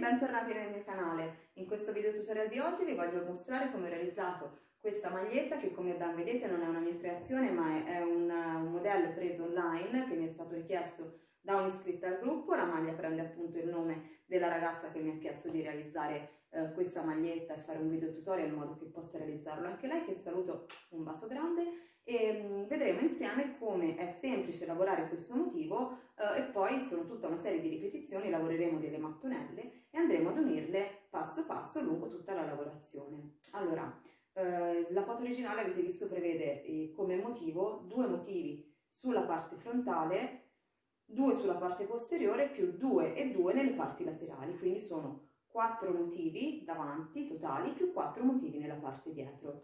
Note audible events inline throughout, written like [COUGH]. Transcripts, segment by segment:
bentornati nel mio canale. In questo video tutorial di oggi vi voglio mostrare come ho realizzato questa maglietta che come ben vedete non è una mia creazione ma è un, modello preso online che mi è stato richiesto da un'iscritta al gruppo. La maglia prende appunto il nome della ragazza che mi ha chiesto di realizzare eh, questa maglietta e fare un video tutorial in modo che possa realizzarlo anche lei che saluto un bacio grande e mh, mm, vedremo insieme come è semplice lavorare questo motivo eh, e poi sono tutta una serie di ripetizioni, lavoreremo delle mattonelle e andremo ad unirle passo passo lungo tutta la lavorazione. Allora, eh, la foto originale avete visto prevede eh, come motivo due motivi sulla parte frontale, due sulla parte posteriore più due e due nelle parti laterali, quindi sono quattro motivi davanti totali più quattro motivi nella parte dietro.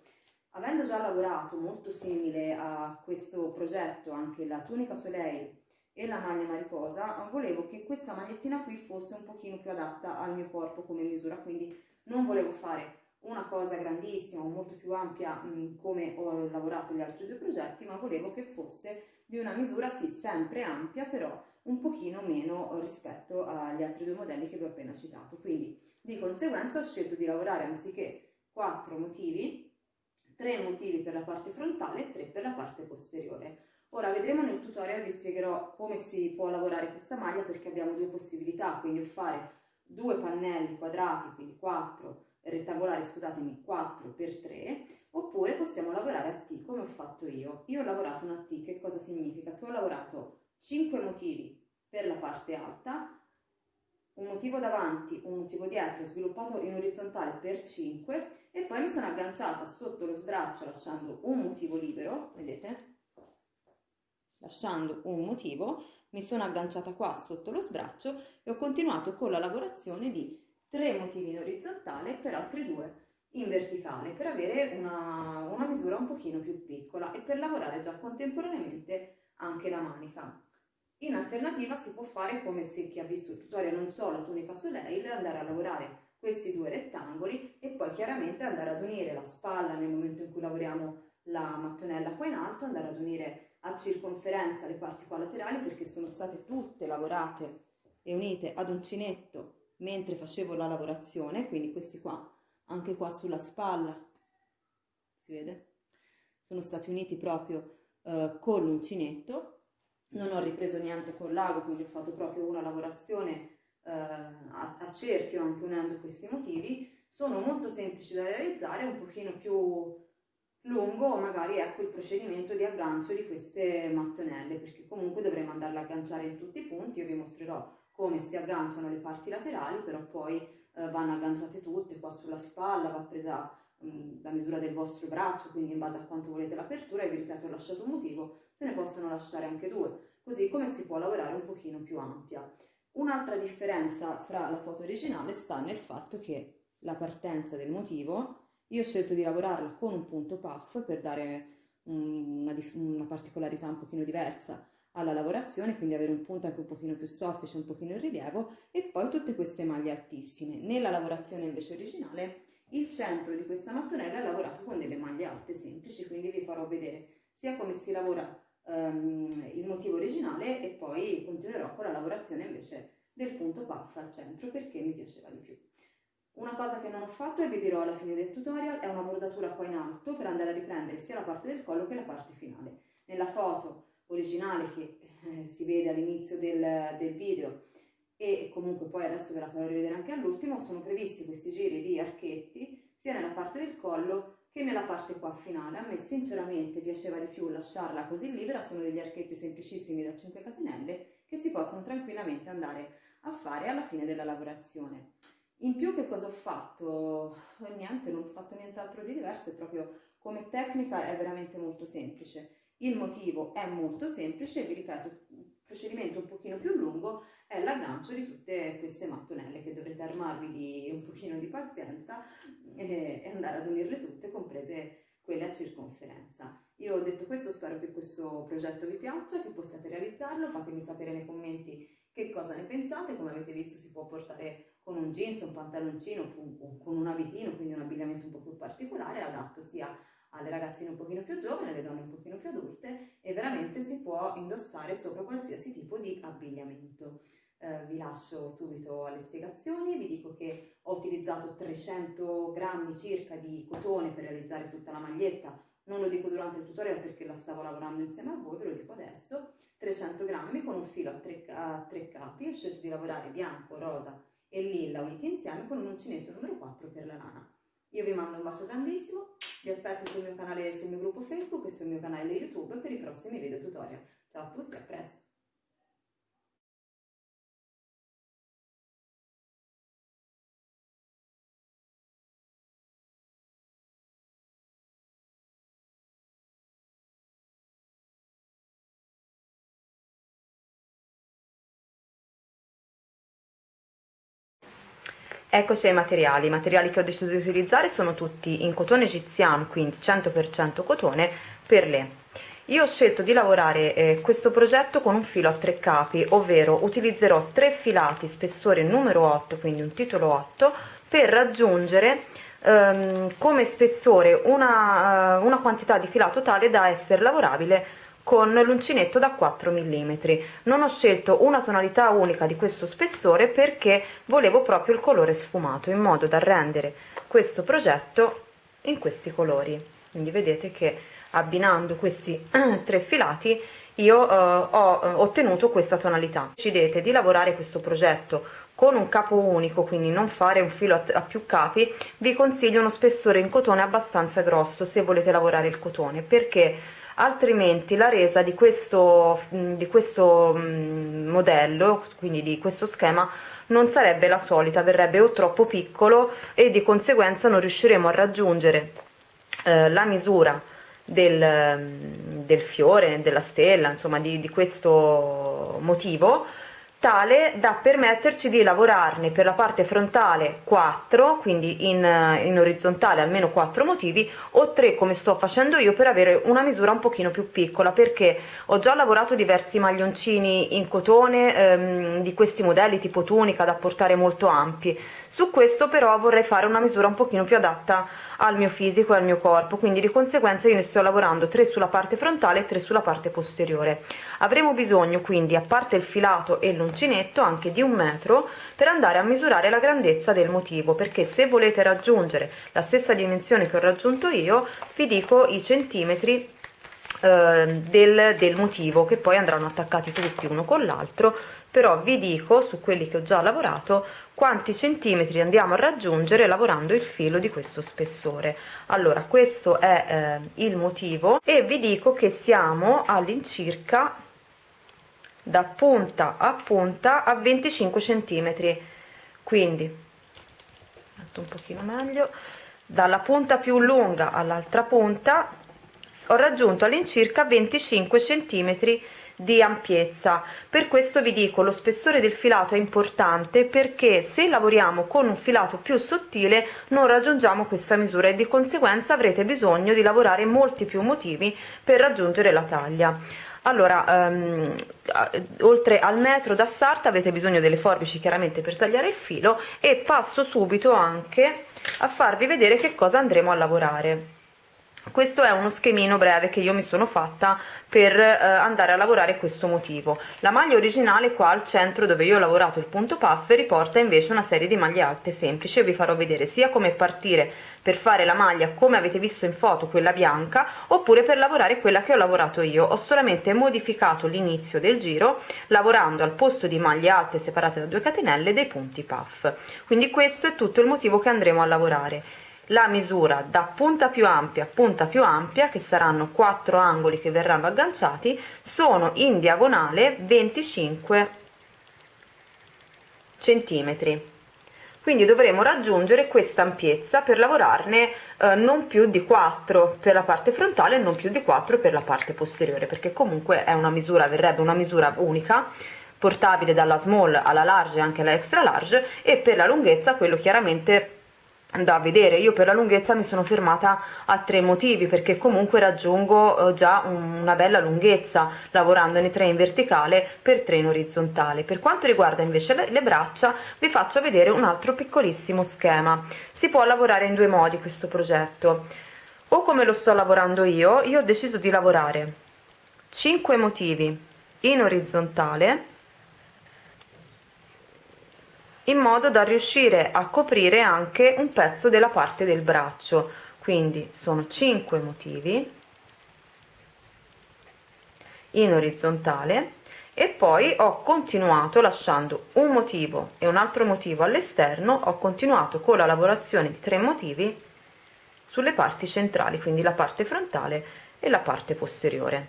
Avendo già lavorato molto simile a questo progetto anche la tunica soleil e la maglia mariposa, volevo che questa magliettina qui fosse un pochino più adatta al mio corpo come misura, quindi non volevo fare una cosa grandissima o molto più ampia mh, come ho lavorato gli altri due progetti, ma volevo che fosse di una misura sì sempre ampia, però un pochino meno rispetto agli altri due modelli che vi ho appena citato. Quindi di conseguenza ho scelto di lavorare anziché quattro motivi tre motivi per la parte frontale e tre per la parte posteriore. Ora vedremo nel tutorial, vi spiegherò come si può lavorare questa maglia perché abbiamo due possibilità, quindi fare due pannelli quadrati, quindi 4, rettangolari scusatemi, 4 per 3, oppure possiamo lavorare a T come ho fatto io. Io ho lavorato una T, che cosa significa? Che ho lavorato 5 motivi per la parte alta, un motivo davanti, un motivo dietro, sviluppato in orizzontale per 5 e poi mi sono agganciata sotto lo sbraccio lasciando un motivo libero, vedete? Lasciando un motivo, mi sono agganciata qua sotto lo sbraccio e ho continuato con la lavorazione di tre motivi in orizzontale per altri due in verticale per avere una, una misura un pochino più piccola e per lavorare già contemporaneamente anche la manica. In alternativa si può fare come se chi ha visto il tutorial non so la tunica soleil, andare a lavorare questi due rettangoli e poi chiaramente andare ad unire la spalla nel momento in cui lavoriamo la mattonella qua in alto, andare ad unire a circonferenza le parti qua laterali perché sono state tutte lavorate e unite ad uncinetto mentre facevo la lavorazione, quindi questi qua, anche qua sulla spalla, si vede? Sono stati uniti proprio eh, con l'uncinetto non ho ripreso niente con l'ago, quindi ho fatto proprio una lavorazione eh, a, a, cerchio anche unendo questi motivi, sono molto semplici da realizzare, un pochino più lungo magari ecco il procedimento di aggancio di queste mattonelle, perché comunque dovremo andarle a agganciare in tutti i punti, io vi mostrerò come si agganciano le parti laterali, però poi eh, vanno agganciate tutte, qua sulla spalla va presa mh, la misura del vostro braccio, quindi in base a quanto volete l'apertura, e vi ripeto ho lasciato un motivo, se ne possono lasciare anche due, così come si può lavorare un pochino più ampia. Un'altra differenza fra la foto originale sta nel fatto che la partenza del motivo, io ho scelto di lavorarla con un punto puff per dare una, una particolarità un pochino diversa alla lavorazione, quindi avere un punto anche un pochino più soffice, un pochino in rilievo e poi tutte queste maglie altissime. Nella lavorazione invece originale il centro di questa mattonella è lavorato con delle maglie alte semplici, quindi vi farò vedere sia come si lavora um, il motivo originale e poi continuerò con la lavorazione invece del punto puff al centro perché mi piaceva di più. Una cosa che non ho fatto e vi dirò alla fine del tutorial è una bordatura qua in alto per andare a riprendere sia la parte del collo che la parte finale. Nella foto originale che eh, si vede all'inizio del, del video e comunque poi adesso ve la farò rivedere anche all'ultimo, sono previsti questi giri di archetti sia nella parte del collo che nella parte qua finale. A me sinceramente piaceva di più lasciarla così libera, sono degli archetti semplicissimi da 5 catenelle che si possono tranquillamente andare a fare alla fine della lavorazione. In più che cosa ho fatto? Niente, non ho fatto nient'altro di diverso, è proprio come tecnica è veramente molto semplice. Il motivo è molto semplice, vi ripeto, il procedimento un pochino più lungo è l'aggancio di tutte queste mattonelle che dovrete armarvi di un pochino di pazienza e, andare ad unirle tutte, comprese quelle a circonferenza. Io ho detto questo, spero che questo progetto vi piaccia, che possiate realizzarlo, fatemi sapere nei commenti che cosa ne pensate, come avete visto si può portare con un jeans, un pantaloncino, con un abitino, quindi un abbigliamento un po' più particolare, adatto sia alle ragazzine un pochino più giovani, alle donne un pochino più adulte e veramente si può indossare sopra qualsiasi tipo di abbigliamento. Eh, vi lascio subito alle spiegazioni, vi dico che ho utilizzato 300 grammi circa di cotone per realizzare tutta la maglietta, non lo dico durante il tutorial perché la stavo lavorando insieme a voi, ve lo dico adesso, 300 grammi con un filo a tre, a tre capi, ho scelto di lavorare bianco, rosa e lilla uniti insieme con un uncinetto numero 4 per la lana. Io vi mando un bacio grandissimo, vi aspetto sul mio canale, sul mio gruppo Facebook e sul mio canale YouTube per i prossimi video tutorial. Ciao a tutti, a presto! Eccoci ai materiali, i materiali che ho deciso di utilizzare sono tutti in cotone egiziano, quindi 100% cotone per le. Io ho scelto di lavorare eh, questo progetto con un filo a tre capi, ovvero utilizzerò tre filati spessore numero 8, quindi un titolo 8, per raggiungere ehm, come spessore una, uh, una quantità di filato tale da essere lavorabile con l'uncinetto da 4 mm non ho scelto una tonalità unica di questo spessore perché volevo proprio il colore sfumato in modo da rendere questo progetto in questi colori. Quindi vedete che abbinando questi [CLEARS THROAT] tre filati io eh, ho eh, ottenuto questa tonalità. Decidete di lavorare questo progetto con un capo unico quindi non fare un filo a, a, più capi. Vi consiglio uno spessore in cotone abbastanza grosso se volete lavorare il cotone perché altrimenti la resa di questo, di questo modello, quindi di questo schema, non sarebbe la solita, verrebbe o troppo piccolo e di conseguenza non riusciremo a raggiungere eh, la misura del, del, fiore, della stella, insomma di, di questo motivo tale da permetterci di lavorarne. Per la parte frontale 4 quindi in, in, orizzontale almeno 4 motivi o 3 come sto facendo io per avere una misura un pochino più piccola perché ho già lavorato diversi maglioncini in cotone ehm, di questi modelli tipo tunica da portare molto ampi. Su questo però vorrei fare una misura un pochino più adatta al mio fisico e al mio corpo quindi di conseguenza io ne sto lavorando 3 sulla parte frontale e 3 sulla parte posteriore. Avremo bisogno quindi a parte il filato e l'uncinetto anche di un metro per andare a misurare la grandezza del motivo perché se volete raggiungere la stessa dimensione che ho raggiunto io vi dico i centimetri eh, del, del motivo che poi andranno attaccati tutti uno con l'altro però vi dico su quelli che ho già lavorato quanti centimetri andiamo a raggiungere lavorando il filo di questo spessore. Allora questo è eh, il motivo e vi dico che siamo all'incirca da punta a punta a 25 centimetri. Quindi un pochino meglio dalla punta più lunga all'altra punta ho raggiunto all'incirca 25 centimetri di ampiezza. Per questo vi dico lo spessore del filato è importante perché se lavoriamo con un filato più sottile non raggiungiamo questa misura e di conseguenza avrete bisogno di lavorare molti più motivi per raggiungere la taglia allora um, oltre al metro da sarta avete bisogno delle forbici chiaramente per tagliare il filo e passo subito anche a farvi vedere che cosa andremo a lavorare questo è uno schemino breve che io mi sono fatta per eh, andare a lavorare questo motivo. La maglia originale qua al centro dove io ho lavorato il punto puff riporta invece una serie di maglie alte semplici. Vi farò vedere sia come partire per fare la maglia come avete visto in foto quella bianca oppure per lavorare quella che ho lavorato io. Ho solamente modificato l'inizio del giro lavorando al posto di maglie alte separate da 2 catenelle dei punti puff. Quindi questo è tutto il motivo che andremo a lavorare la misura da punta più ampia a punta più ampia che saranno quattro angoli che verranno agganciati sono in diagonale 25 centimetri. Quindi dovremo raggiungere questa ampiezza per lavorarne eh, non più di 4 per la parte frontale e non più di 4 per la parte posteriore perché comunque è una misura verrebbe una misura unica portabile dalla small alla large e anche alla extra large e per la lunghezza quello chiaramente da vedere. Io per la lunghezza mi sono fermata a tre motivi perché comunque raggiungo eh, già una bella lunghezza lavorandone tre in verticale per tre in orizzontale. Per quanto riguarda invece le, braccia vi faccio vedere un altro piccolissimo schema. Si può lavorare in due modi questo progetto. O come lo sto lavorando io io ho deciso di lavorare 5 motivi in orizzontale in modo da riuscire a coprire anche un pezzo della parte del braccio. Quindi sono 5 motivi. In orizzontale. E poi ho continuato lasciando un motivo e un altro motivo all'esterno. Ho continuato con la lavorazione di tre motivi sulle parti centrali quindi la parte frontale e la parte posteriore.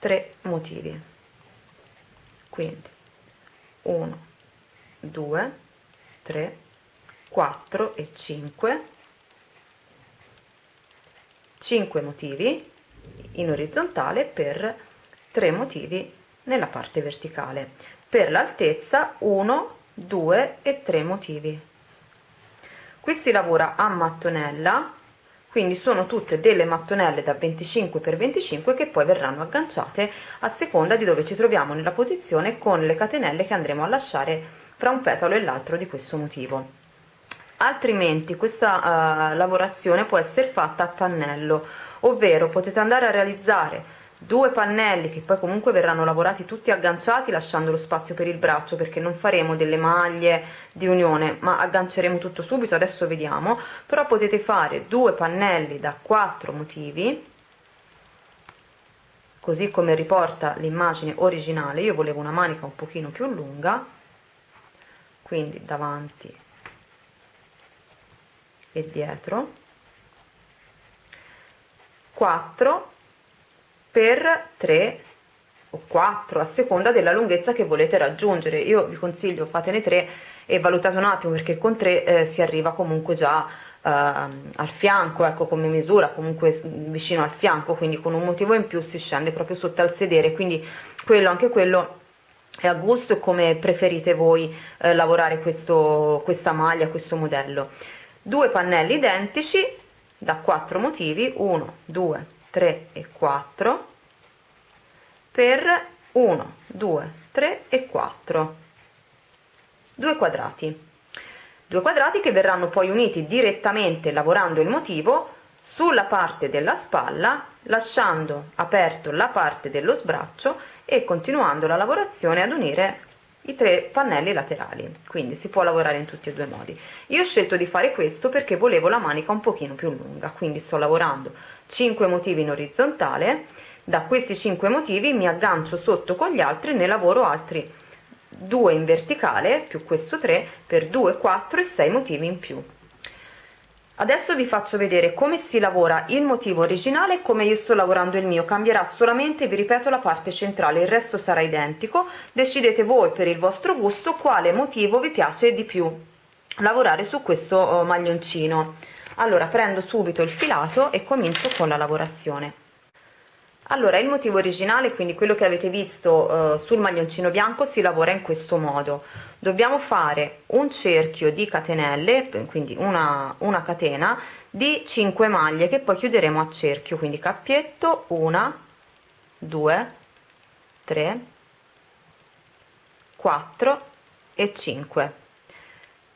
Tre motivi. Quindi 1 2 3 4 e 5 5 motivi in orizzontale per 3 motivi nella parte verticale. Per l'altezza 1 2 e 3 motivi. Qui si lavora a mattonella quindi sono tutte delle mattonelle da 25 x 25 che poi verranno agganciate a seconda di dove ci troviamo nella posizione con le catenelle che andremo a lasciare fra un petalo e l'altro di questo motivo. Altrimenti questa uh, lavorazione può essere fatta a pannello ovvero potete andare a realizzare due pannelli che poi comunque verranno lavorati tutti agganciati lasciando lo spazio per il braccio perché non faremo delle maglie di unione ma agganceremo tutto subito adesso vediamo. Però potete fare due pannelli da quattro motivi così come riporta l'immagine originale. Io volevo una manica un pochino più lunga quindi davanti e dietro. 4 per 3 o 4 a seconda della lunghezza che volete raggiungere. Io vi consiglio fatene 3 e valutate un attimo perché con 3 eh, si arriva comunque già eh, al fianco ecco come misura comunque vicino al fianco quindi con un motivo in più si scende proprio sotto al sedere. Quindi quello anche quello a gusto e come preferite voi eh, lavorare questo, questa maglia questo modello. Due pannelli identici da quattro motivi 1 2 3 e 4 per 1 2 3 e 4 due quadrati. Due quadrati che verranno poi uniti direttamente lavorando il motivo sulla parte della spalla lasciando aperto la parte dello sbraccio e continuando la lavorazione ad unire i tre pannelli laterali. Quindi si può lavorare in tutti e due i modi. Io ho scelto di fare questo perché volevo la manica un pochino più lunga quindi sto lavorando 5 motivi in orizzontale. Da questi 5 motivi mi aggancio sotto con gli altri ne lavoro altri 2 in verticale più questo 3 per 2 4 e 6 motivi in più adesso vi faccio vedere come si lavora il motivo originale e come io sto lavorando il mio. Cambierà solamente vi ripeto la parte centrale il resto sarà identico. Decidete voi per il vostro gusto quale motivo vi piace di più lavorare su questo oh, maglioncino. Allora prendo subito il filato e comincio con la lavorazione allora il motivo originale quindi quello che avete visto eh, sul maglioncino bianco si lavora in questo modo. Dobbiamo fare un cerchio di catenelle quindi una, una catena di 5 maglie che poi chiuderemo a cerchio. Quindi cappietto 1 2 3 4 e 5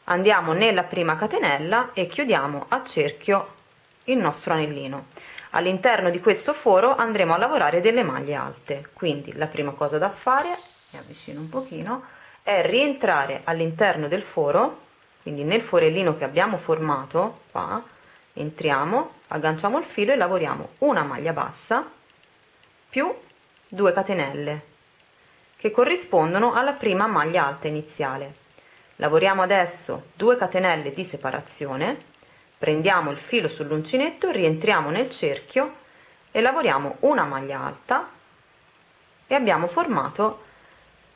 andiamo nella prima catenella e chiudiamo a cerchio il nostro anellino all'interno di questo foro andremo a lavorare delle maglie alte. Quindi la prima cosa da fare mi avvicino un pochino è rientrare all'interno del foro. Quindi nel forellino che abbiamo formato qua entriamo agganciamo il filo e lavoriamo una maglia bassa più 2 catenelle che corrispondono alla prima maglia alta iniziale. Lavoriamo adesso 2 catenelle di separazione prendiamo il filo sull'uncinetto rientriamo nel cerchio e lavoriamo una maglia alta e abbiamo formato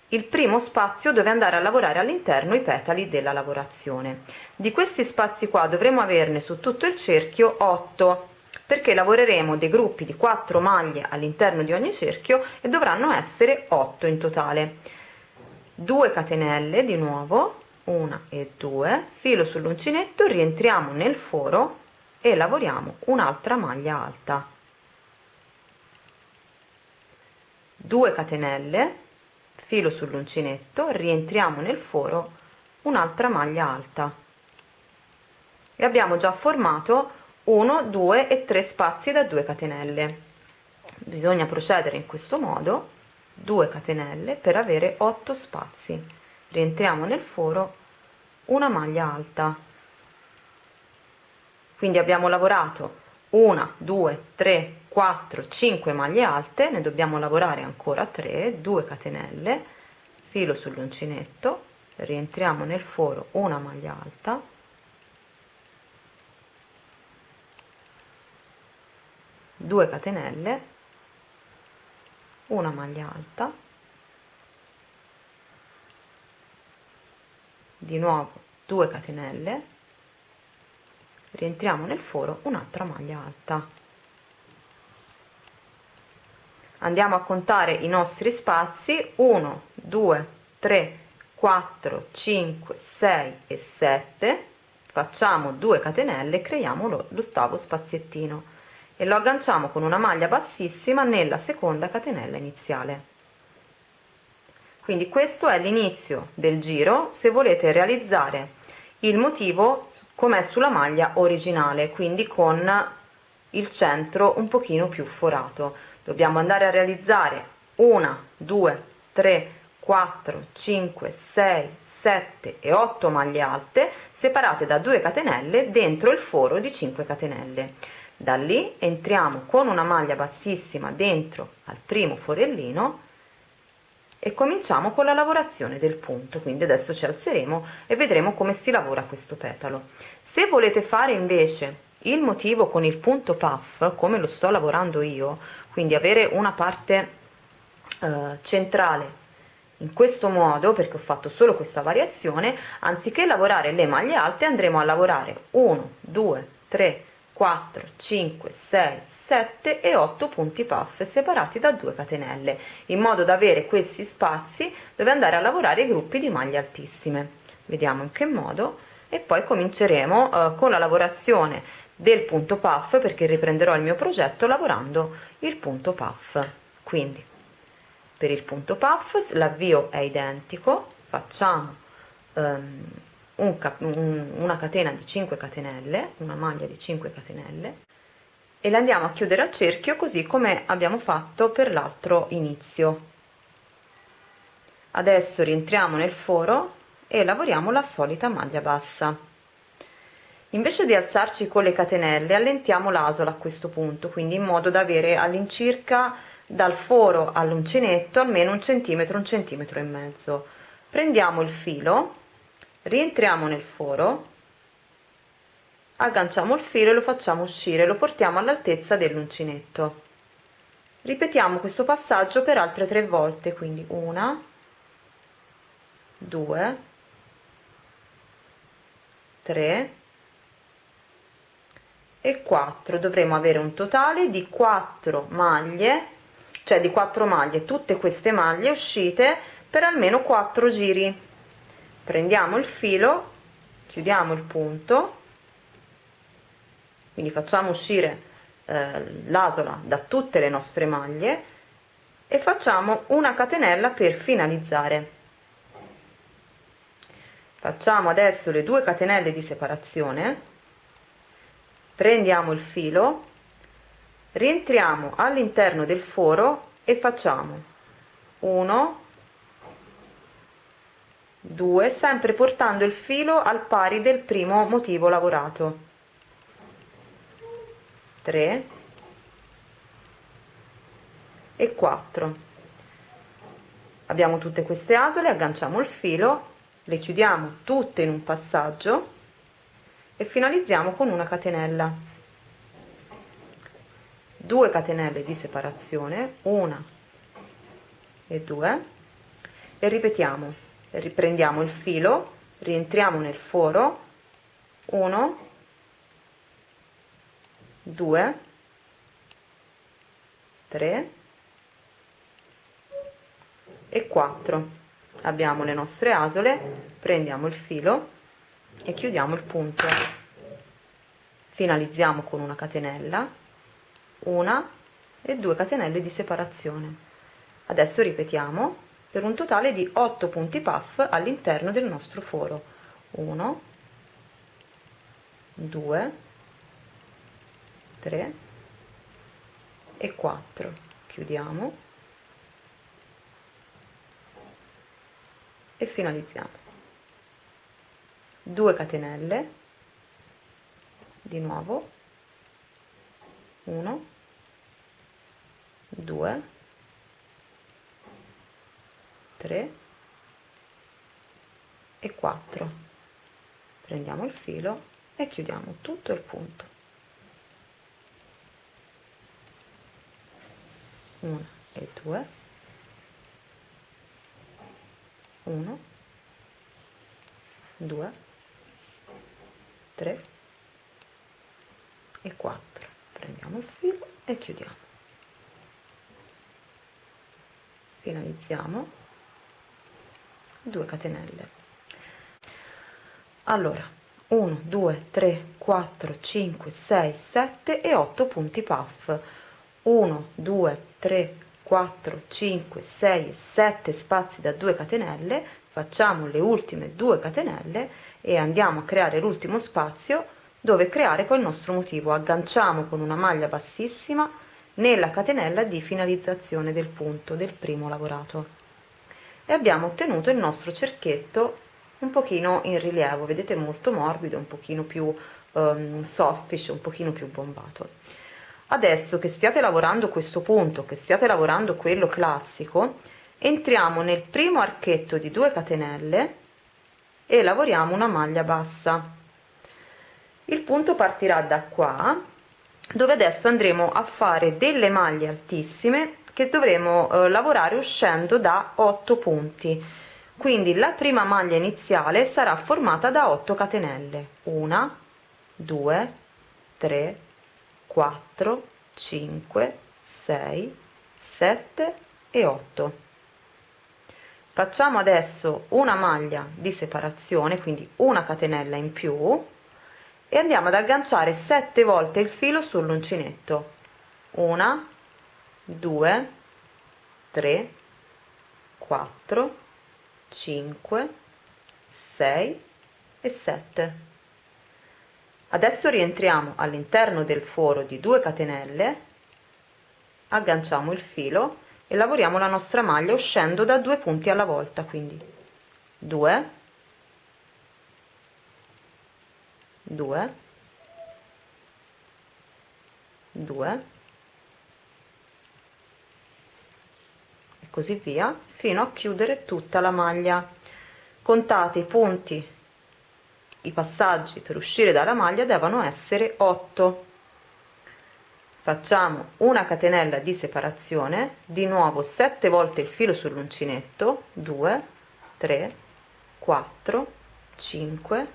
il primo spazio dove andare a lavorare all'interno i petali della lavorazione. Di questi spazi qua dovremo averne su tutto il cerchio 8 perché lavoreremo dei gruppi di 4 maglie all'interno di ogni cerchio e dovranno essere 8 in totale. 2 catenelle di nuovo 1 e 2 filo sull'uncinetto rientriamo nel foro e lavoriamo un'altra maglia alta. 2 catenelle. Filo sull'uncinetto rientriamo nel foro un'altra maglia alta. E abbiamo già formato 1 2 e 3 spazi da 2 catenelle. Bisogna procedere in questo modo 2 catenelle per avere 8 spazi rientriamo nel foro una maglia alta. Quindi abbiamo lavorato una due tre 4 5 maglie alte ne dobbiamo lavorare ancora 3 2 catenelle filo sull'uncinetto rientriamo nel foro una maglia alta. Due catenelle una maglia alta di nuovo 2 catenelle rientriamo nel foro un'altra maglia alta. Andiamo a contare i nostri spazi 1 2 3 4 5 6 e 7 facciamo 2 catenelle creiamo l'ottavo spaziettino e lo agganciamo con una maglia bassissima nella seconda catenella iniziale quindi questo è l'inizio del giro se volete realizzare il motivo come sulla maglia originale quindi con il centro un pochino più forato. Dobbiamo andare a realizzare una 2 3 4 5 6 7 e 8 maglie alte separate da 2 catenelle dentro il foro di 5 catenelle. Da lì entriamo con una maglia bassissima dentro al primo forellino e cominciamo con la lavorazione del punto quindi adesso ci alzeremo e vedremo come si lavora questo petalo. Se volete fare invece il motivo con il punto puff come lo sto lavorando io quindi avere una parte eh, centrale in questo modo perché ho fatto solo questa variazione anziché lavorare le maglie alte andremo a lavorare 1 2 3 4 5 6 7 e 8 punti puff separati da 2 catenelle in modo da avere questi spazi dove andare a lavorare i gruppi di maglie altissime. Vediamo in che modo. E poi cominceremo eh, con la lavorazione del punto puff perché riprenderò il mio progetto lavorando il punto puff. Quindi per il punto puff l'avvio è identico. Facciamo um, un un, una catena di 5 catenelle una maglia di 5 catenelle e le andiamo a chiudere a cerchio così come abbiamo fatto per l'altro inizio. Adesso rientriamo nel foro e lavoriamo la solita maglia bassa. Invece di alzarci con le catenelle allentiamo l'asola a questo punto quindi in modo da avere all'incirca dal foro all'uncinetto almeno un centimetro un centimetro e mezzo. Prendiamo il filo rientriamo nel foro agganciamo il filo e lo facciamo uscire lo portiamo all'altezza dell'uncinetto. Ripetiamo questo passaggio per altre tre volte quindi una due tre e 4 dovremo avere un totale di 4 maglie cioè di 4 maglie tutte queste maglie uscite per almeno 4 giri prendiamo il filo chiudiamo il punto. Quindi facciamo uscire eh, l'asola da tutte le nostre maglie e facciamo una catenella per finalizzare. Facciamo adesso le due catenelle di separazione. Prendiamo il filo rientriamo all'interno del foro e facciamo 1 2 sempre portando il filo al pari del primo motivo lavorato. 3 e 4 abbiamo tutte queste asole agganciamo il filo le chiudiamo tutte in un passaggio e finalizziamo con una catenella. 2 catenelle di separazione una e 2 e ripetiamo riprendiamo il filo rientriamo nel foro. 1 2 3 e 4 abbiamo le nostre asole prendiamo il filo e chiudiamo il punto. Finalizziamo con una catenella una e 2 catenelle di separazione. Adesso ripetiamo per un totale di 8 punti puff all'interno del nostro foro. 1 2 3 e 4 chiudiamo. E finalizziamo. 2 catenelle. Di nuovo. 1 2 3 e 4 prendiamo il filo e chiudiamo tutto il punto. 1 e 2 1 2 3 e 4 prendiamo il filo e chiudiamo. Finalizziamo 2 catenelle. Allora 1 2 3 4 5 6 7 e 8 punti puff. 1 2 3 4 5 6 7 spazi da 2 catenelle. Facciamo le ultime 2 catenelle e andiamo a creare l'ultimo spazio dove creare il nostro motivo. Agganciamo con una maglia bassissima nella catenella di finalizzazione del punto del primo lavorato e abbiamo ottenuto il nostro cerchietto un pochino in rilievo vedete molto morbido un pochino più um, soffice un pochino più bombato. Adesso che stiate lavorando questo punto che stiate lavorando quello classico entriamo nel primo archetto di 2 catenelle e lavoriamo una maglia bassa. Il punto partirà da qua dove adesso andremo a fare delle maglie altissime che dovremo eh, lavorare uscendo da 8 punti. Quindi la prima maglia iniziale sarà formata da 8 catenelle. 1 2 3 4 5 6 7 e 8 facciamo adesso una maglia di separazione quindi una catenella in più e andiamo ad agganciare 7 volte il filo sull'uncinetto. 1 2 3 4 5 6 e 7 adesso rientriamo all'interno del foro di 2 catenelle agganciamo il filo e lavoriamo la nostra maglia uscendo da due punti alla volta quindi 2 2 2 così via fino a chiudere tutta la maglia. Contate i punti. I passaggi per uscire dalla maglia devono essere 8 facciamo una catenella di separazione di nuovo 7 volte il filo sull'uncinetto 2 3 4 5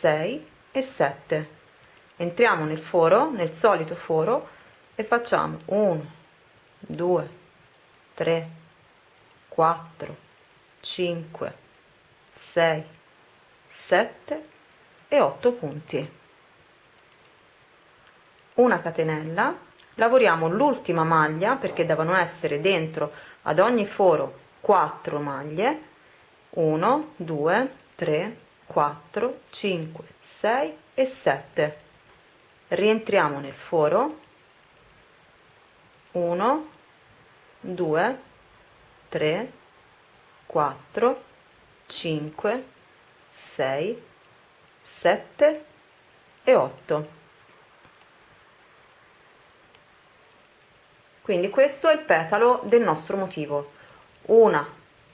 6 e 7 entriamo nel foro nel solito foro e facciamo 1 2 3 4 5 6 7 e 8 punti. Una catenella. Lavoriamo l'ultima maglia perché devono essere dentro ad ogni foro 4 maglie. 1 2 3 4 5 6 e 7 rientriamo nel foro. 1 2 3 4 5 6 7 e 8 quindi questo è il petalo del nostro motivo. Una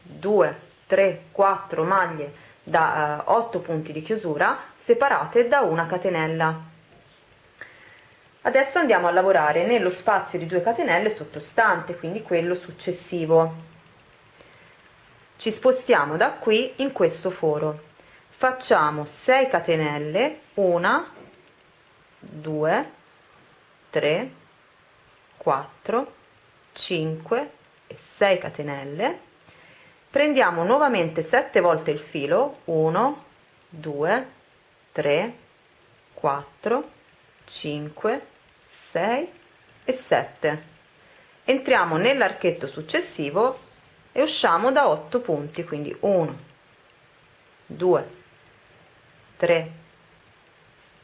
2 3 4 maglie da eh, 8 punti di chiusura separate da una catenella adesso andiamo a lavorare nello spazio di 2 catenelle sottostante quindi quello successivo. Ci spostiamo da qui in questo foro. Facciamo 6 catenelle 1 2 3 4 5 e 6 catenelle. Prendiamo nuovamente 7 volte il filo 1 2 3 4 5 6 e 7 entriamo nell'archetto successivo e usciamo da 8 punti quindi 1 2 3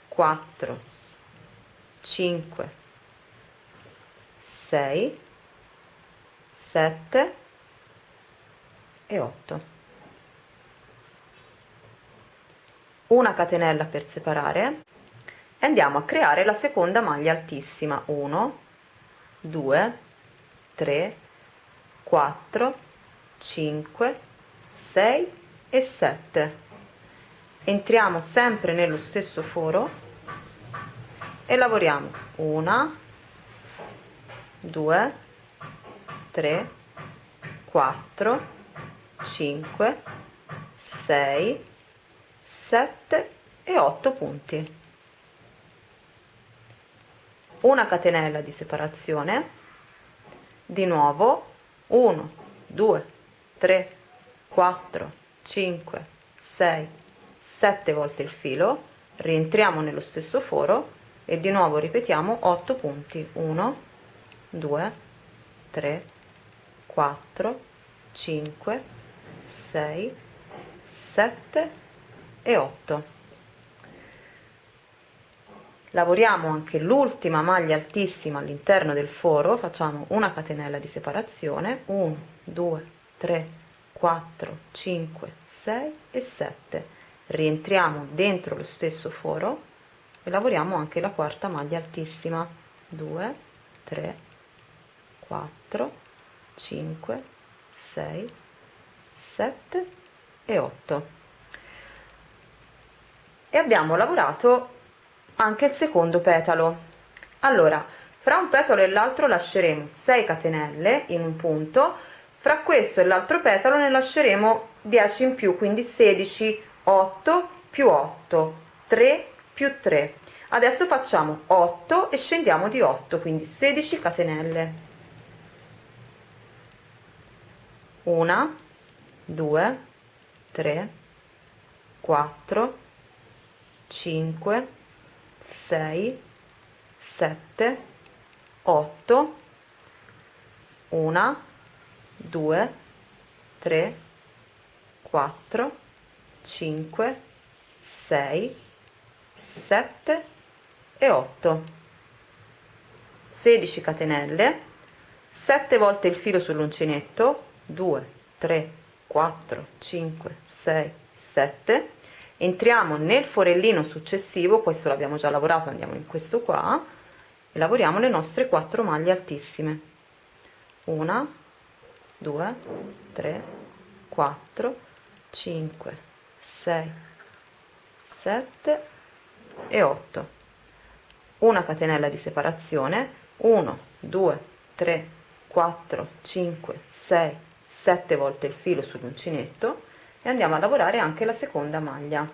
4 5 6 7 e 8 una catenella per separare e andiamo a creare la seconda maglia altissima. 1 2 3 4 5 6 e 7 entriamo sempre nello stesso foro e lavoriamo. Una 2 3 4 5 6 7 e 8 punti una catenella di separazione di nuovo 1 2 3 4 5 6 7 volte il filo rientriamo nello stesso foro e di nuovo ripetiamo 8 punti 1 2 3 4 5 6 7 e 8 lavoriamo anche l'ultima maglia altissima all'interno del foro facciamo una catenella di separazione 1 2 3 4 5 6 e 7 rientriamo dentro lo stesso foro e lavoriamo anche la quarta maglia altissima. 2 3 4 5 6 7 e 8 e abbiamo lavorato anche il secondo petalo. Allora fra un petalo e l'altro lasceremo 6 catenelle in un punto fra questo e l'altro petalo ne lasceremo 10 in più quindi 16 8 più 8 3 più 3 adesso facciamo 8 e scendiamo di 8 quindi 16 catenelle. 1 2 3 4 5 6 7 8 1 2 3 4 5 6 7 e 8 16 catenelle 7 volte il filo sull'uncinetto 2 3 4 5 6 7 entriamo nel forellino successivo questo l'abbiamo già lavorato andiamo in questo qua e lavoriamo le nostre 4 maglie altissime. 1 2 3 4 5 6 7 e 8 una catenella di separazione 1 2 3 4 5 6 7 volte il filo sull'uncinetto e andiamo a lavorare anche la seconda maglia.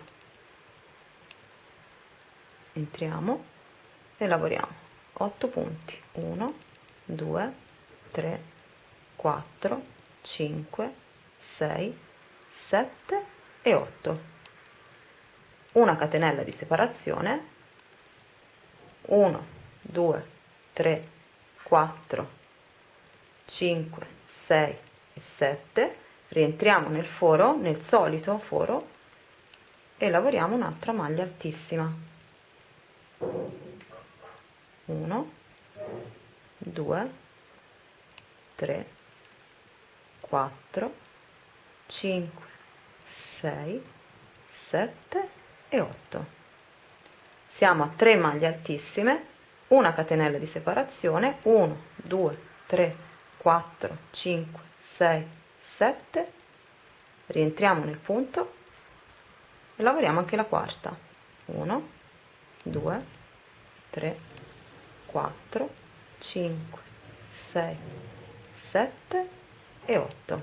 Entriamo e lavoriamo. 8 punti. 1 2 3 4 5 6 7 e 8 una catenella di separazione. 1 2 3 4 5 6 e 7 rientriamo nel foro nel solito foro e lavoriamo un'altra maglia altissima. 1 2 3 4 5 6 7 e 8 siamo a 3 maglie altissime una catenella di separazione 1 2 3 4 5 6 7 rientriamo nel punto e lavoriamo anche la quarta. 1 2 3 4 5 6 7 e 8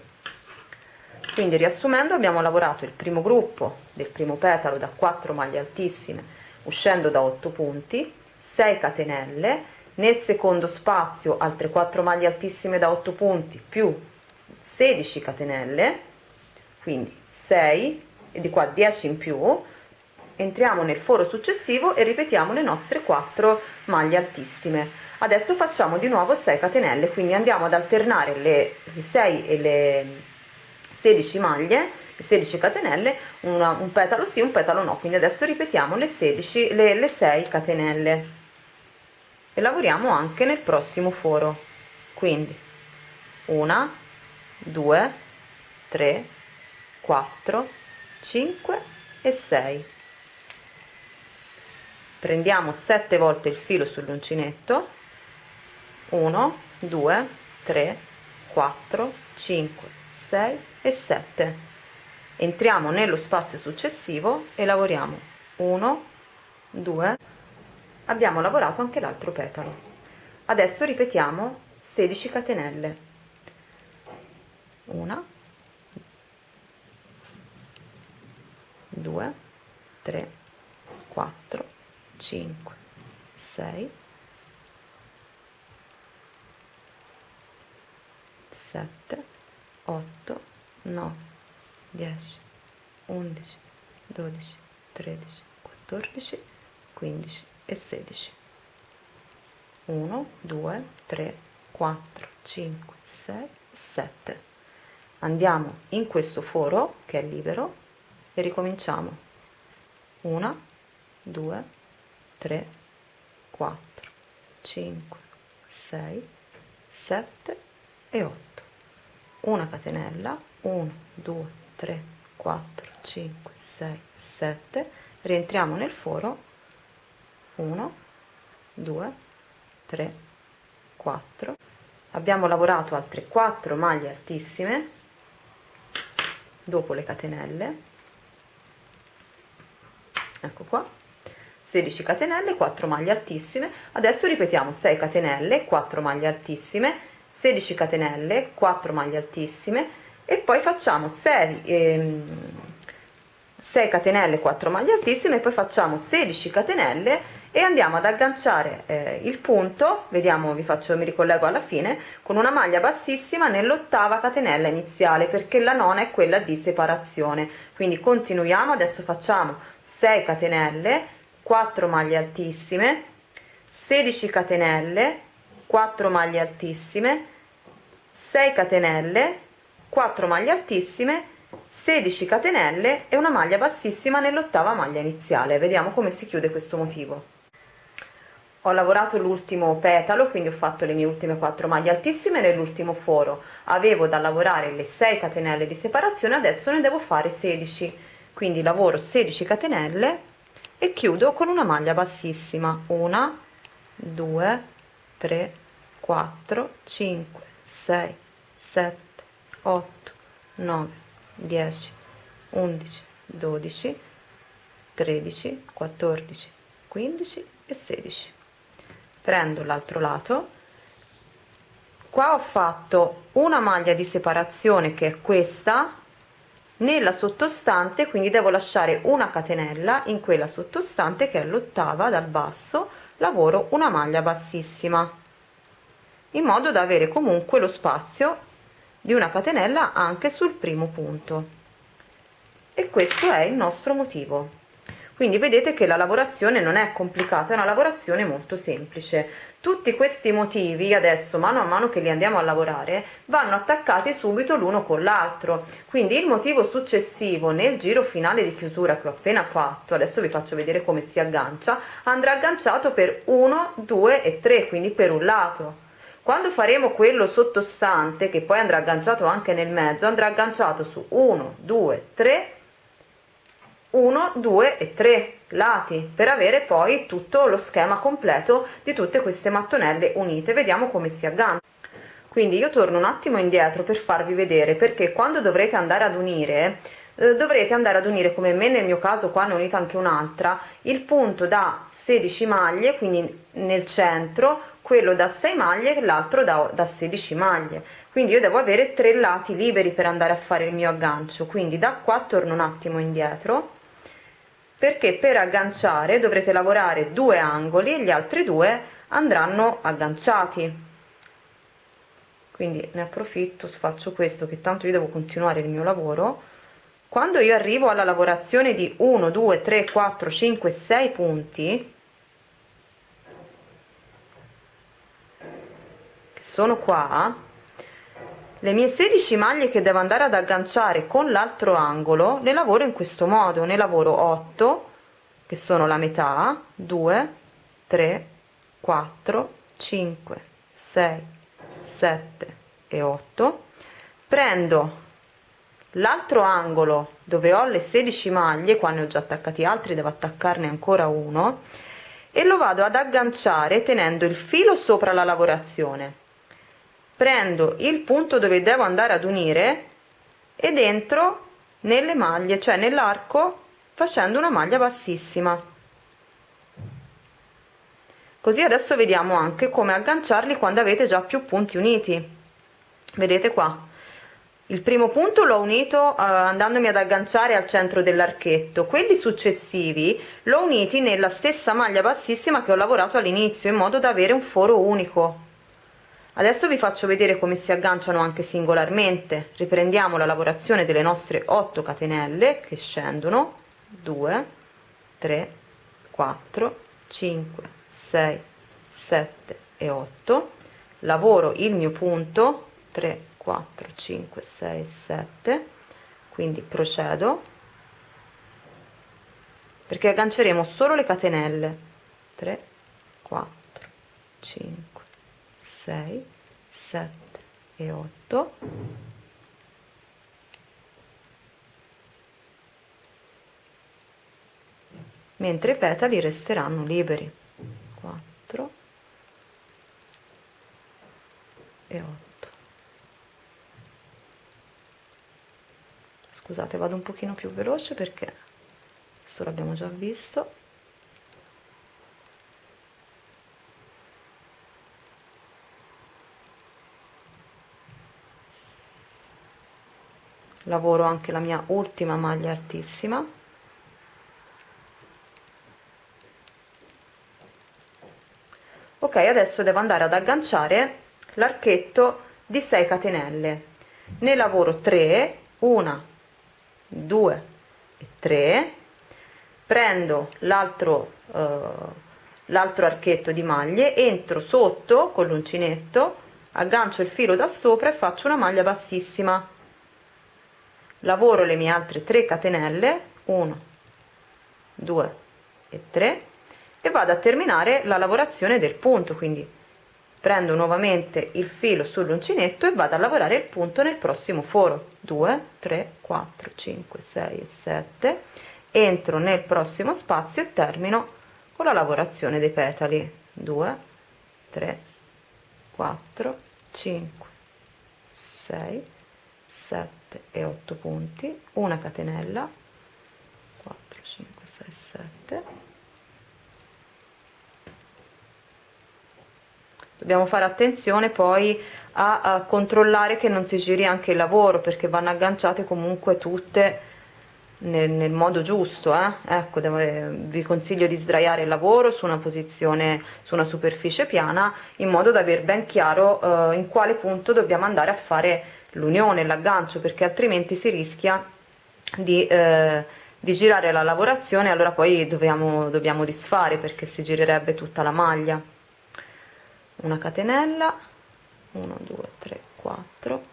quindi riassumendo abbiamo lavorato il primo gruppo del primo petalo da 4 maglie altissime uscendo da 8 punti 6 catenelle nel secondo spazio altre 4 maglie altissime da 8 punti più 16 catenelle quindi 6 e di qua 10 in più entriamo nel foro successivo e ripetiamo le nostre 4 maglie altissime. Adesso facciamo di nuovo 6 catenelle quindi andiamo ad alternare le 6 e le 16 maglie le 16 catenelle una, un petalo sì un petalo no. Quindi adesso ripetiamo le 16 le, le 6 catenelle. E lavoriamo anche nel prossimo foro. Quindi una 2 3 4 5 e 6 prendiamo 7 volte il filo sull'uncinetto. 1 2 3 4 5 6 e 7 entriamo nello spazio successivo e lavoriamo. 1 2 abbiamo lavorato anche l'altro petalo. Adesso ripetiamo 16 catenelle una. 2 3 4 5 6 7 8 9 10 11 12 13 14 15 e 16 1 2 3 4 5 6 7 andiamo in questo foro che è libero e ricominciamo. 1 2 3 4 5 6 7 e 8 una catenella 1 2 3 4 5 6 7 rientriamo nel foro. 1 2 3 4 abbiamo lavorato altre 4 maglie altissime dopo le catenelle. Ecco qua. 16 catenelle 4 maglie altissime. Adesso ripetiamo 6 catenelle 4 maglie altissime. 16 catenelle 4 maglie altissime. E poi facciamo 6 ehm, 6 catenelle 4 maglie altissime. E poi facciamo 16 catenelle e andiamo ad agganciare eh, il punto vediamo vi faccio mi ricollego alla fine con una maglia bassissima nell'ottava catenella iniziale perché la nona è quella di separazione. Quindi continuiamo adesso facciamo 6 catenelle 4 maglie altissime 16 catenelle 4 maglie altissime 6 catenelle 4 maglie altissime 16 catenelle e una maglia bassissima nell'ottava maglia iniziale. Vediamo come si chiude questo motivo ho lavorato l'ultimo petalo quindi ho fatto le mie ultime 4 maglie altissime nell'ultimo foro. Avevo da lavorare le 6 catenelle di separazione adesso ne devo fare 16 quindi lavoro 16 catenelle e chiudo con una maglia bassissima. 1 2 3 4 5 6 7 8 9 10 11 12 13 14 15 e 16 prendo l'altro lato. Qua ho fatto una maglia di separazione che è questa nella sottostante quindi devo lasciare una catenella in quella sottostante che è l'ottava dal basso lavoro una maglia bassissima in modo da avere comunque lo spazio di una catenella anche sul primo punto. E questo è il nostro motivo quindi vedete che la lavorazione non è complicata è una lavorazione molto semplice. Tutti questi motivi adesso mano a mano che li andiamo a lavorare vanno attaccati subito l'uno con l'altro. Quindi il motivo successivo nel giro finale di chiusura che ho appena fatto adesso vi faccio vedere come si aggancia andrà agganciato per 1 2 e 3 quindi per un lato. Quando faremo quello sottostante che poi andrà agganciato anche nel mezzo andrà agganciato su 1 2 3 1 2 e 3 lati per avere poi tutto lo schema completo di tutte queste mattonelle unite. Vediamo come si aggancia quindi io torno un attimo indietro per farvi vedere perché quando dovrete andare ad unire eh, dovrete andare ad unire come me nel mio caso qua ne ho unita anche un'altra il punto da 16 maglie quindi nel centro quello da 6 maglie e l'altro da, da 16 maglie. Quindi io devo avere tre lati liberi per andare a fare il mio aggancio. Quindi da qua torno un attimo indietro perché per agganciare dovrete lavorare due angoli e gli altri due andranno agganciati. Quindi ne approfitto faccio questo che tanto io devo continuare il mio lavoro. Quando io arrivo alla lavorazione di 1 2 3 4 5 6 punti che sono qua le mie 16 maglie che devo andare ad agganciare con l'altro angolo le lavoro in questo modo. Ne lavoro 8 che sono la metà 2 3 4 5 6 7 e 8 prendo l'altro angolo dove ho le 16 maglie qua ne ho già attaccati altri devo attaccarne ancora uno e lo vado ad agganciare tenendo il filo sopra la lavorazione prendo il punto dove devo andare ad unire ed entro nelle maglie cioè nell'arco facendo una maglia bassissima. Così adesso vediamo anche come agganciarli quando avete già più punti uniti. Vedete qua. Il primo punto l'ho unito uh, andandomi ad agganciare al centro dell'archetto. Quelli successivi l'ho uniti nella stessa maglia bassissima che ho lavorato all'inizio in modo da avere un foro unico adesso vi faccio vedere come si agganciano anche singolarmente. Riprendiamo la lavorazione delle nostre 8 catenelle che scendono. 2 3 4 5 6 7 e 8 lavoro il mio punto. 3 4 5 6 7 quindi procedo. Perché agganceremo solo le catenelle. 3 4 5 6 7 e 8 mentre i petali resteranno liberi. 4 e 8 scusate vado un pochino più veloce perché questo l'abbiamo già visto lavoro anche la mia ultima maglia altissima. Ok adesso devo andare ad agganciare l'archetto di 6 catenelle. Ne lavoro 3 una 2 e 3 prendo l'altro eh, l'altro archetto di maglie entro sotto con l'uncinetto aggancio il filo da sopra e faccio una maglia bassissima lavoro le mie altre 3 catenelle 1 2 e 3 e vado a terminare la lavorazione del punto quindi prendo nuovamente il filo sull'uncinetto e vado a lavorare il punto nel prossimo foro. 2 3 4 5 6 e 7 entro nel prossimo spazio e termino con la lavorazione dei petali. 2 3 4 5 6 7 e 8 punti una catenella 4 5 6 7 dobbiamo fare attenzione poi a, a, controllare che non si giri anche il lavoro perché vanno agganciate comunque tutte nel, nel modo giusto eh? ecco devo, eh, vi consiglio di sdraiare il lavoro su una posizione su una superficie piana in modo da aver ben chiaro eh, in quale punto dobbiamo andare a fare l'unione l'aggancio perché altrimenti si rischia di, eh, di girare la lavorazione allora poi dobbiamo, dobbiamo disfare perché si girerebbe tutta la maglia. Una catenella 1 2 3 4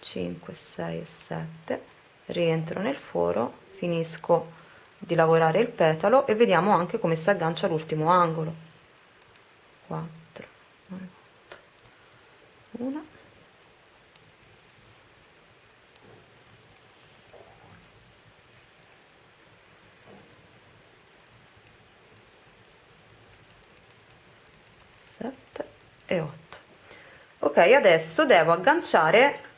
5 6 e 7 rientro nel foro finisco di lavorare il petalo e vediamo anche come si aggancia l'ultimo angolo. 4 1 e 8 ok adesso devo agganciare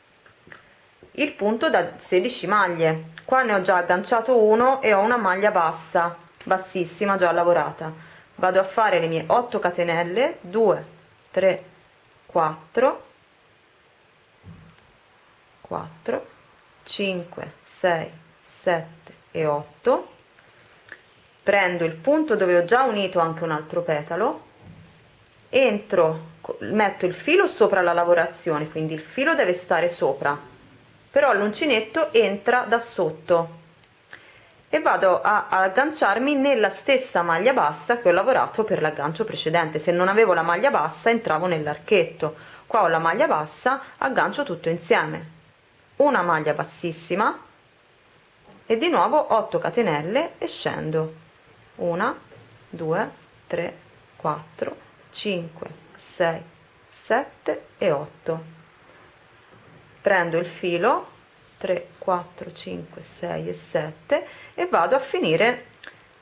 il punto da 16 maglie. Qua ne ho già agganciato uno e ho una maglia bassa bassissima già lavorata. Vado a fare le mie 8 catenelle 2 3 4 4 5 6 7 e 8 prendo il punto dove ho già unito anche un altro petalo entro metto il filo sopra la lavorazione quindi il filo deve stare sopra però l'uncinetto entra da sotto e vado a, agganciarmi nella stessa maglia bassa che ho lavorato per l'aggancio precedente. Se non avevo la maglia bassa entravo nell'archetto. Qua ho la maglia bassa aggancio tutto insieme. Una maglia bassissima e di nuovo 8 catenelle e scendo. 1 2 3 4 5 6 7 e 8 prendo il filo 3 4 5 6 e 7 e vado a finire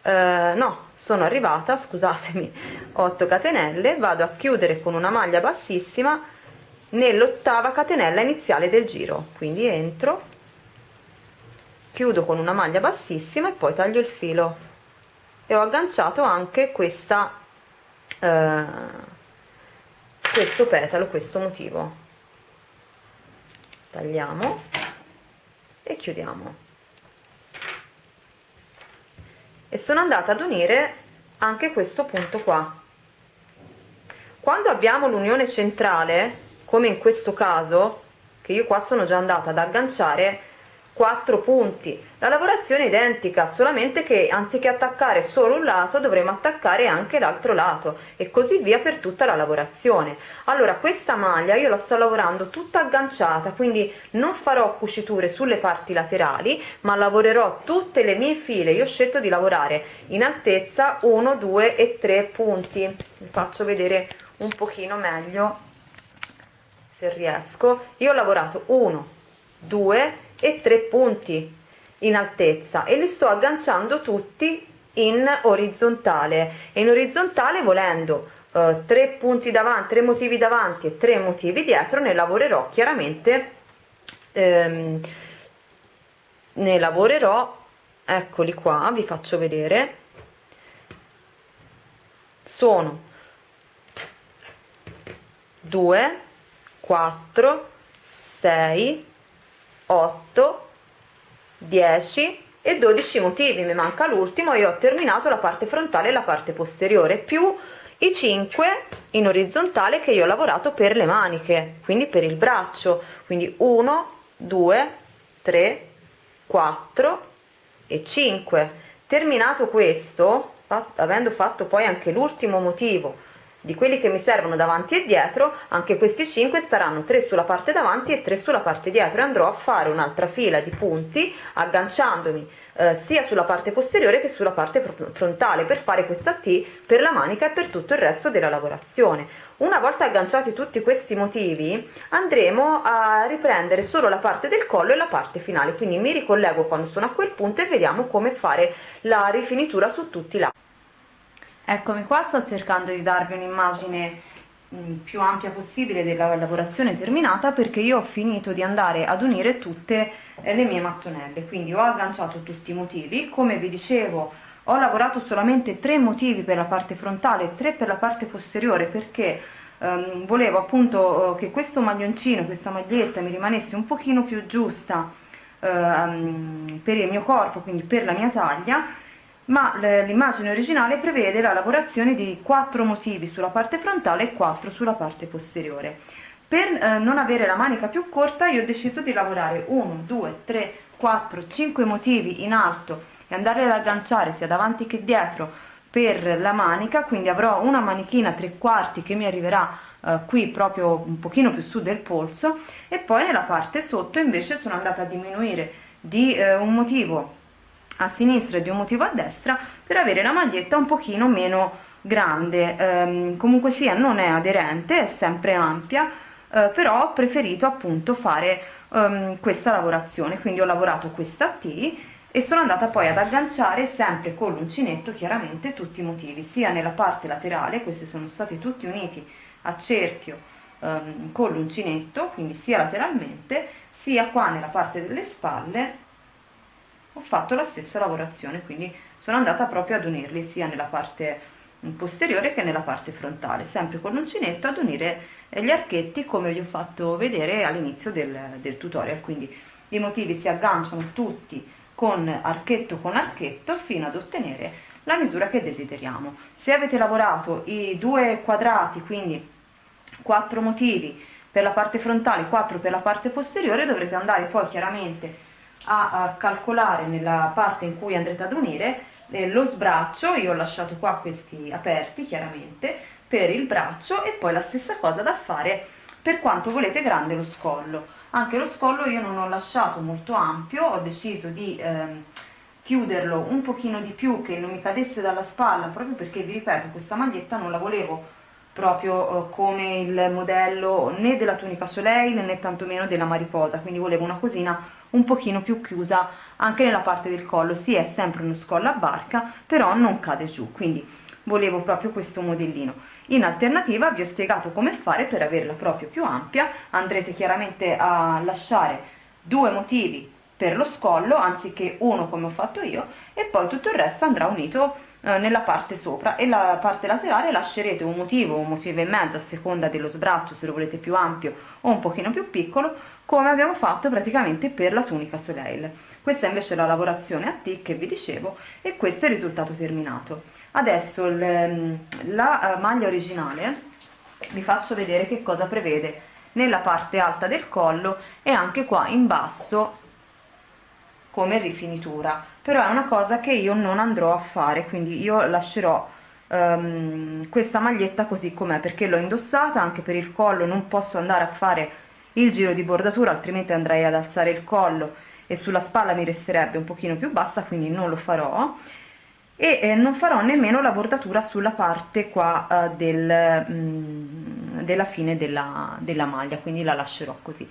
eh, no sono arrivata scusatemi [LAUGHS] 8 catenelle vado a chiudere con una maglia bassissima nell'ottava catenella iniziale del giro. Quindi entro chiudo con una maglia bassissima e poi taglio il filo. E ho agganciato anche questa eh, questo petalo questo motivo. Tagliamo e chiudiamo. E sono andata ad unire anche questo punto qua. Quando abbiamo l'unione centrale come in questo caso che io qua sono già andata ad agganciare 4 punti. La lavorazione è identica solamente che anziché attaccare solo un lato dovremo attaccare anche l'altro lato e così via per tutta la lavorazione. Allora questa maglia io la sto lavorando tutta agganciata quindi non farò cuciture sulle parti laterali ma lavorerò tutte le mie file. Io ho scelto di lavorare in altezza 1 2 e 3 punti. Vi faccio vedere un pochino meglio se riesco. Io ho lavorato 1 2 e 3 punti in altezza e li sto agganciando tutti in orizzontale. E in orizzontale volendo eh, 3 punti davanti 3 motivi davanti e 3 motivi dietro ne lavorerò chiaramente ehm, ne lavorerò eccoli qua vi faccio vedere. Sono 2 4 6 8 10 e 12 motivi. Mi manca l'ultimo e ho terminato la parte frontale e la parte posteriore più i 5 in orizzontale che io ho lavorato per le maniche quindi per il braccio. Quindi 1 2 3 4 e 5 terminato questo avendo fatto poi anche l'ultimo motivo di quelli che mi servono davanti e dietro anche questi 5 staranno 3 sulla parte davanti e 3 sulla parte dietro e andrò a fare un'altra fila di punti agganciandomi eh, sia sulla parte posteriore che sulla parte frontale per fare questa T per la manica e per tutto il resto della lavorazione. Una volta agganciati tutti questi motivi andremo a riprendere solo la parte del collo e la parte finale. Quindi mi ricollego quando sono a quel punto e vediamo come fare la rifinitura su tutti i lati Eccomi qua, sto cercando di darvi un'immagine mm, più ampia possibile della lavorazione terminata perché io ho finito di andare ad unire tutte eh, le mie mattonelle. Quindi ho agganciato tutti i motivi. Come vi dicevo ho lavorato solamente tre motivi per la parte frontale e tre per la parte posteriore perché ehm, volevo appunto eh, che questo maglioncino questa maglietta mi rimanesse un pochino più giusta ehm, per il mio corpo quindi per la mia taglia ma l'immagine originale prevede la lavorazione di quattro motivi sulla parte frontale e quattro sulla parte posteriore. Per eh, non avere la manica più corta io ho deciso di lavorare 1 2 3 4 5 motivi in alto e andare ad agganciare sia davanti che dietro per la manica quindi avrò una manichina tre quarti che mi arriverà eh, qui proprio un pochino più su del polso e poi nella parte sotto invece sono andata a diminuire di eh, un motivo a sinistra e di un motivo a destra per avere la maglietta un pochino meno grande. Ehm, comunque sia non è aderente è sempre ampia eh, però ho preferito appunto fare ehm, questa lavorazione. Quindi ho lavorato questa T e sono andata poi ad agganciare sempre con l'uncinetto chiaramente tutti i motivi sia nella parte laterale questi sono stati tutti uniti a cerchio ehm, con l'uncinetto quindi sia lateralmente sia qua nella parte delle spalle ho fatto la stessa lavorazione quindi sono andata proprio ad unirli sia nella parte posteriore che nella parte frontale sempre con l'uncinetto ad unire gli archetti come vi ho fatto vedere all'inizio del, del tutorial. Quindi i motivi si agganciano tutti con archetto con archetto fino ad ottenere la misura che desideriamo. Se avete lavorato i due quadrati quindi quattro motivi per la parte frontale 4 per la parte posteriore dovrete andare poi chiaramente a, a calcolare nella parte in cui andrete ad unire eh, lo sbraccio, io ho lasciato qua questi aperti chiaramente, per il braccio e poi la stessa cosa da fare per quanto volete grande lo scollo. Anche lo scollo io non ho lasciato molto ampio, ho deciso di eh, chiuderlo un pochino di più che non mi cadesse dalla spalla proprio perché vi ripeto questa maglietta non la volevo proprio eh, come il modello né della tunica soleil né tantomeno della mariposa quindi volevo una cosina un pochino più chiusa anche nella parte del collo. Sì è sempre uno scollo a barca però non cade giù quindi volevo proprio questo modellino. In alternativa vi ho spiegato come fare per averla proprio più ampia. Andrete chiaramente a lasciare due motivi per lo scollo anziché uno come ho fatto io e poi tutto il resto andrà unito eh, nella parte sopra. E la parte laterale lascerete un motivo un motivo e mezzo a seconda dello sbraccio se lo volete più ampio o un pochino più piccolo come abbiamo fatto praticamente per la tunica soleil. Questa invece è la lavorazione a T che vi dicevo e questo è il risultato terminato. Adesso ehm, la eh, maglia originale vi faccio vedere che cosa prevede. Nella parte alta del collo e anche qua in basso come rifinitura. Però è una cosa che io non andrò a fare quindi io lascerò um, questa maglietta così com'è perché l'ho indossata anche per il collo non posso andare a fare il giro di bordatura altrimenti andrei ad alzare il collo e sulla spalla mi resterebbe un pochino più bassa quindi non lo farò. E eh, non farò nemmeno la bordatura sulla parte qua eh, del, mm, della fine della, della, maglia quindi la lascerò così.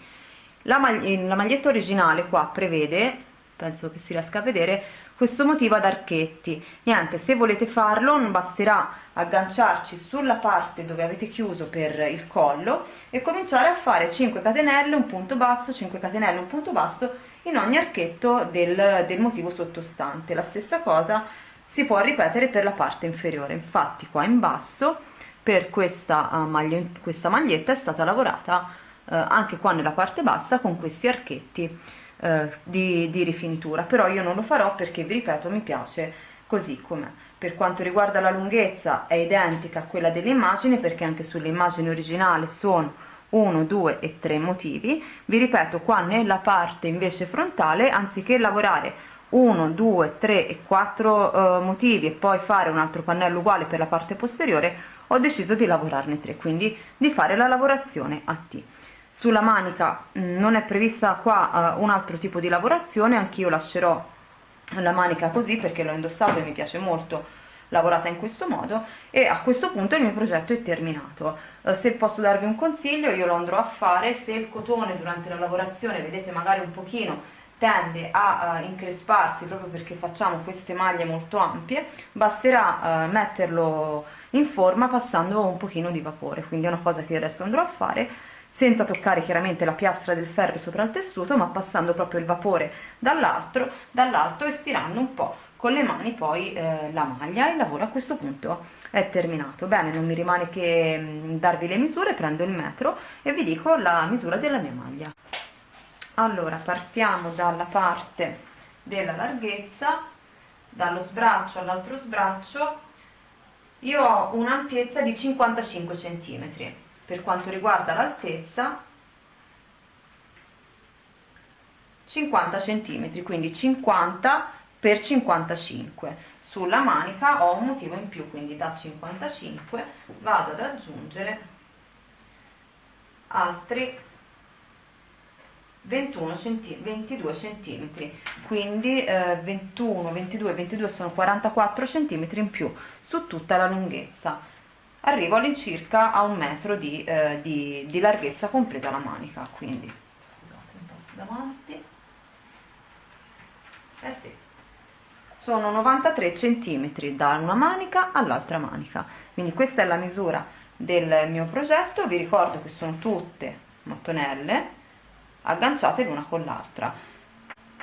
La, mag la maglietta originale qua prevede penso che si riesca a vedere questo motivo ad archetti. Niente se volete farlo non basterà agganciarci sulla parte dove avete chiuso per il collo e cominciare a fare 5 catenelle un punto basso 5 catenelle un punto basso in ogni archetto del, del motivo sottostante. La stessa cosa si può ripetere per la parte inferiore. Infatti qua in basso per questa, uh, maglia, questa maglietta è stata lavorata uh, anche qua nella parte bassa con questi archetti uh, di, di rifinitura. Però io non lo farò perché vi ripeto mi piace così com'è per quanto riguarda la lunghezza è identica a quella dell'immagine perché anche sull'immagine originale sono 1 2 e 3 motivi. Vi ripeto qua nella parte invece frontale anziché lavorare 1 2 3 e 4 eh, motivi e poi fare un altro pannello uguale per la parte posteriore ho deciso di lavorarne 3 quindi di fare la lavorazione a T. Sulla manica mh, mm, non è prevista qua uh, un altro tipo di lavorazione anch'io lascerò la manica così perché l'ho indossato e mi piace molto lavorata in questo modo e a questo punto il mio progetto è terminato. Uh, se posso darvi un consiglio io lo andrò a fare. Se il cotone durante la lavorazione vedete magari un pochino tende a uh, incresparsi proprio perché facciamo queste maglie molto ampie basterà uh, metterlo in forma passando un pochino di vapore. Quindi è una cosa che adesso andrò a fare senza toccare chiaramente la piastra del ferro sopra il tessuto ma passando proprio il vapore dall'altro dall'alto e stirando un po' con le mani poi eh, la maglia. Il lavoro a questo punto è terminato. Bene non mi rimane che mm, darvi le misure. Prendo il metro e vi dico la misura della mia maglia. Allora partiamo dalla parte della larghezza dallo sbraccio all'altro sbraccio. Io ho un'ampiezza di 55 cm per quanto riguarda l'altezza 50 cm quindi 50 per 55 sulla manica ho un motivo in più quindi da 55 vado ad aggiungere altri 21 centi 22 centimetri. Quindi eh, 21 22 22 sono 44 centimetri in più su tutta la lunghezza arrivo all'incirca a un metro di, eh, di, di larghezza compresa la manica quindi. Scusate un passo davanti. Eh sì. Sono 93 centimetri da una manica all'altra manica. Quindi questa è la misura del mio progetto. Vi ricordo che sono tutte mattonelle agganciate l'una con l'altra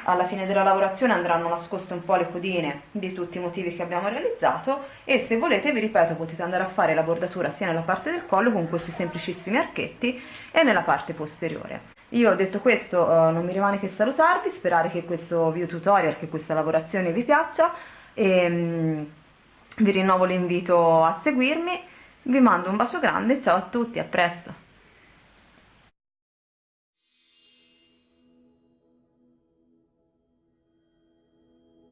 alla fine della lavorazione andranno nascoste un po' le codine di tutti i motivi che abbiamo realizzato e se volete vi ripeto potete andare a fare la bordatura sia nella parte del collo con questi semplicissimi archetti e nella parte posteriore. Io detto questo uh, non mi rimane che salutarvi sperare che questo video tutorial che questa lavorazione vi piaccia e um, vi rinnovo l'invito a seguirmi. Vi mando un bacio grande ciao a tutti a presto